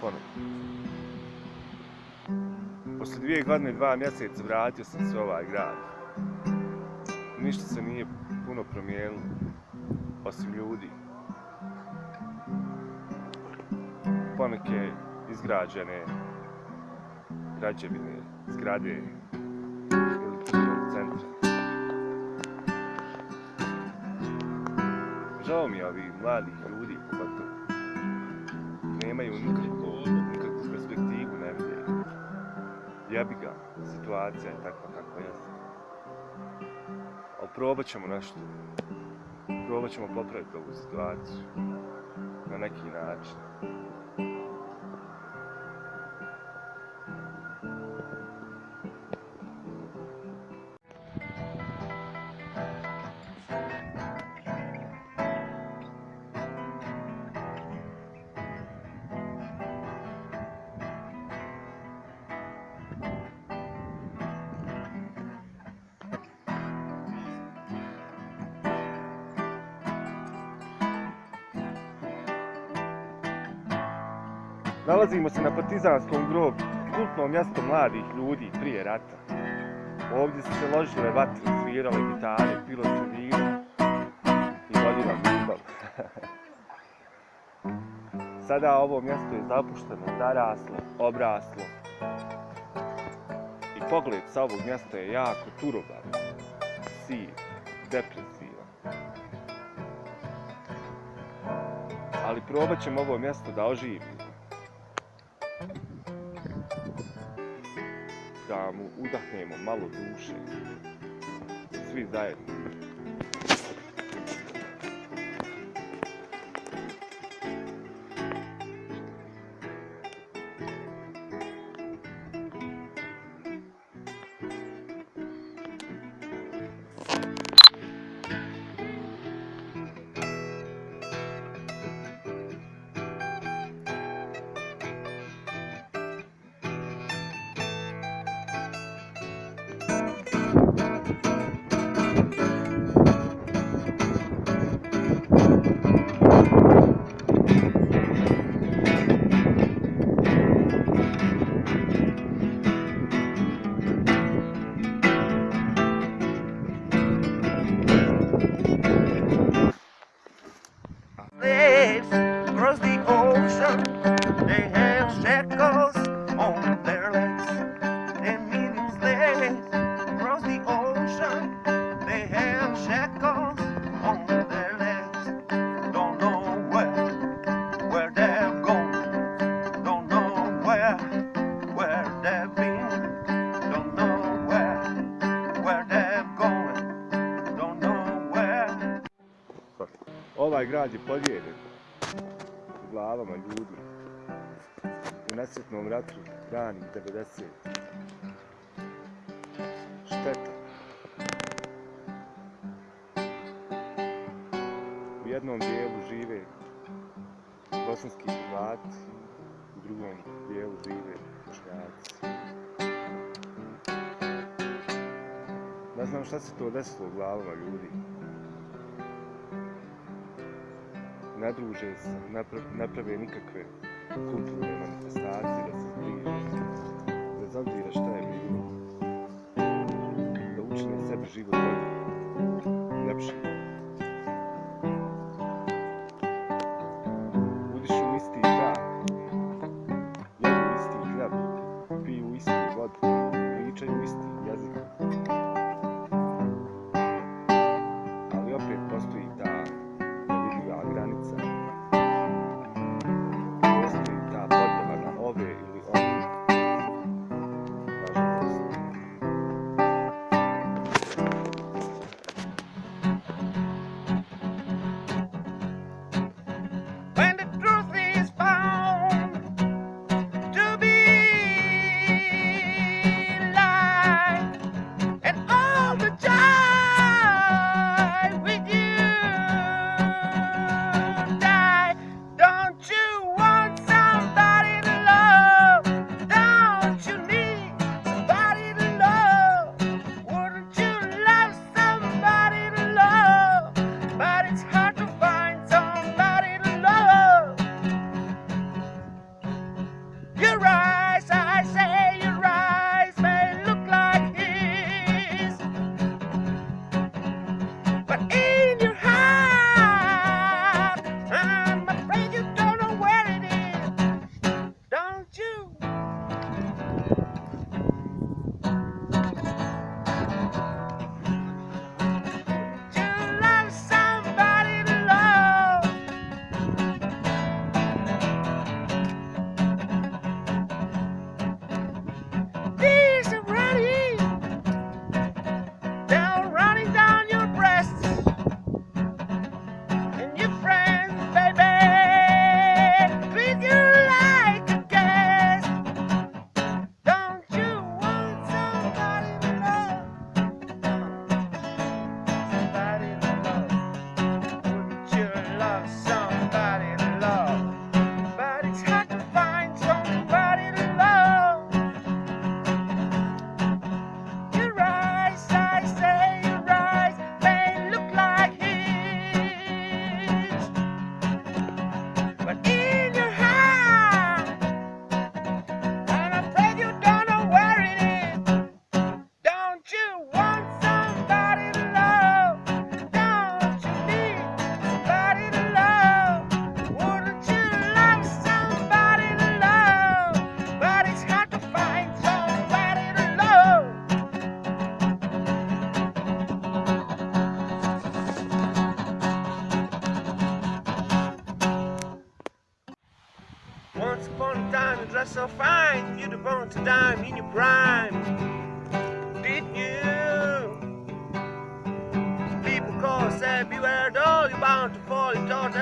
ponovno. Poslije dvije godine i dva mjeseca vratio sam se u ovaj grad. Ništa se nije puno promijenilo, osim ljudi. Poneke izgrađene građevine, zgrade ili centra. Žao mi je ovih mladih ljudi, Jebi ga, situacija je takva kakva jeste. Ali probat ćemo nešto. Probat ćemo popraviti ovu situaciju. Na neki način. Nalazimo se na Partizanskom groblju, kultno mjesto mladih ljudi prije rata. Ovdje su se ložile vatre, svirale gitare, pilo se vino i vodila ljubav. Sada ovo mjesto je zapušteno, zaraslo, obraslo. I pogled sa ovog mjesta je jako turoban, siv, depresivan. Ali probat ćemo ovo mjesto da oživimo. Da mu udahnemo malo duše. Svi zajedno. Grad je podijeljen u glavama ljudi u nesretnom ratu ranih 90. Šteta. U jednom dijelu žive bosanski Hrvati, u drugom dijelu žive Bošnjaci. Ne znam šta se to desilo u glavama ljudi. Ne druže se, ne pra- ne prave nikakve kulturne manifestacije da se zbliže. Bez obzira šta je bilo. Da učine sebi život bolje, lepši. Udišu isti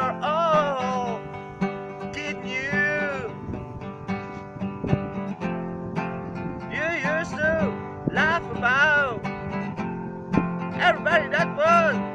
Are all, getting you? You used to laugh about everybody that was.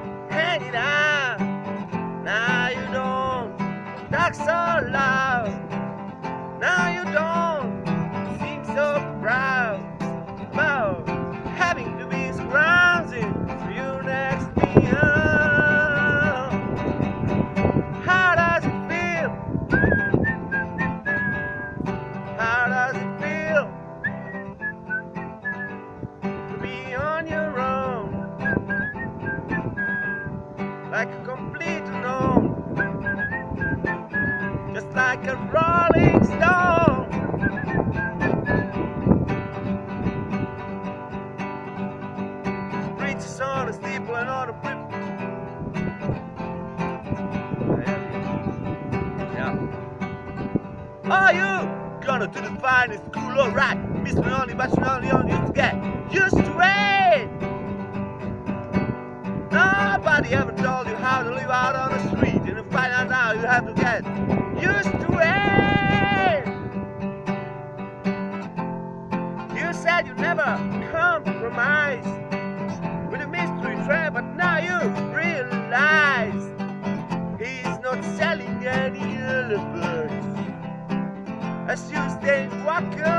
Are you gonna do the finest cool or right? Miss me only, but you only on you to get used to it. Nobody ever told you how to live out on the street, and to find out now you have to get used to it. You said you never compromise with a mystery train, but now you realize he's not selling any lullaby go.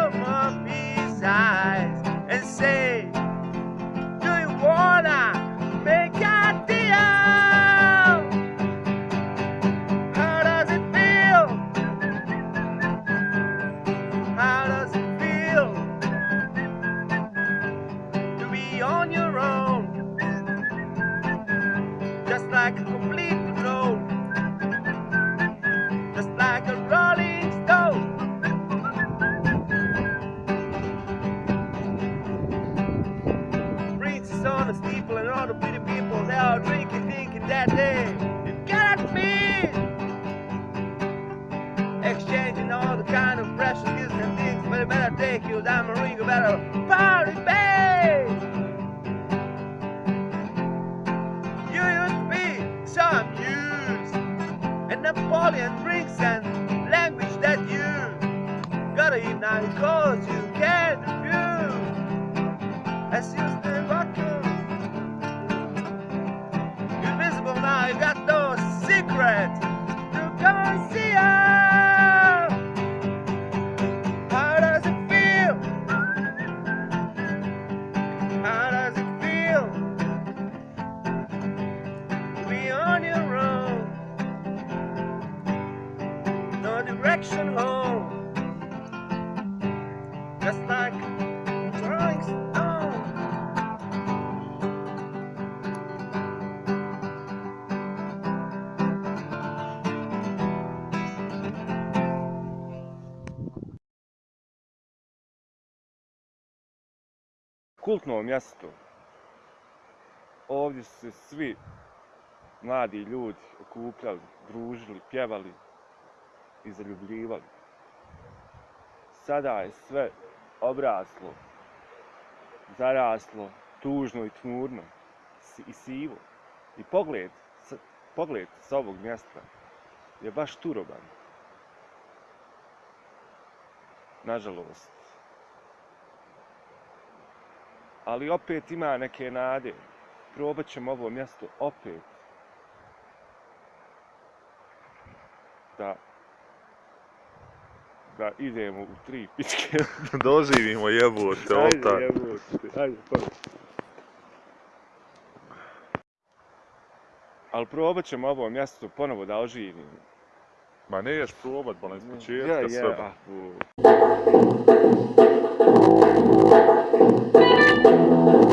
and Napoleon drinks and language that you gotta eat now cause you can't refuse. As you still vacuum, invisible now, you got no secret. You come and see us. Kultno mjesto. Ovdje su se svi mladi ljudi okupljali, družili, pjevali i zaljubljivali. Sada je sve obraslo, zaraslo, tužno i tmurno i sivo. I pogled, pogled s ovog mjesta je baš turoban. Nažalost. Ali opet ima neke nade. Probat ćemo ovo mjesto opet. Da da idemo u tri pičke. Doživimo jebote, ovo Ajde, jebote, ajde, pa. Ali probat ćemo ovo mjesto ponovo da oživimo. Ma neš probat, bolan, iz Ja, početka ja, sve. thank you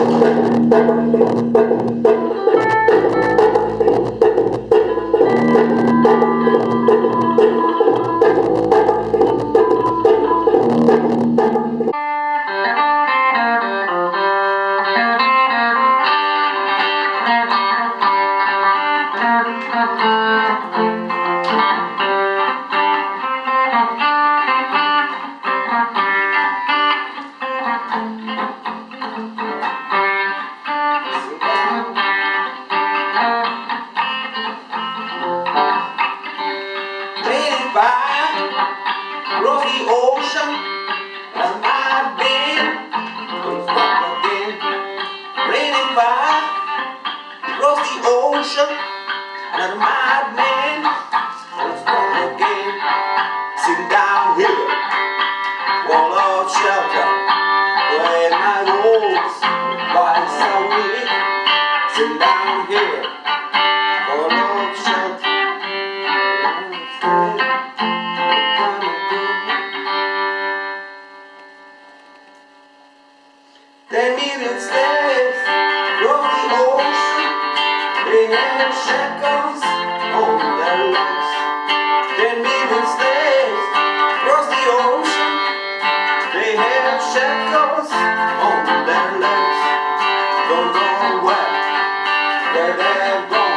Thank you. farewell, gone.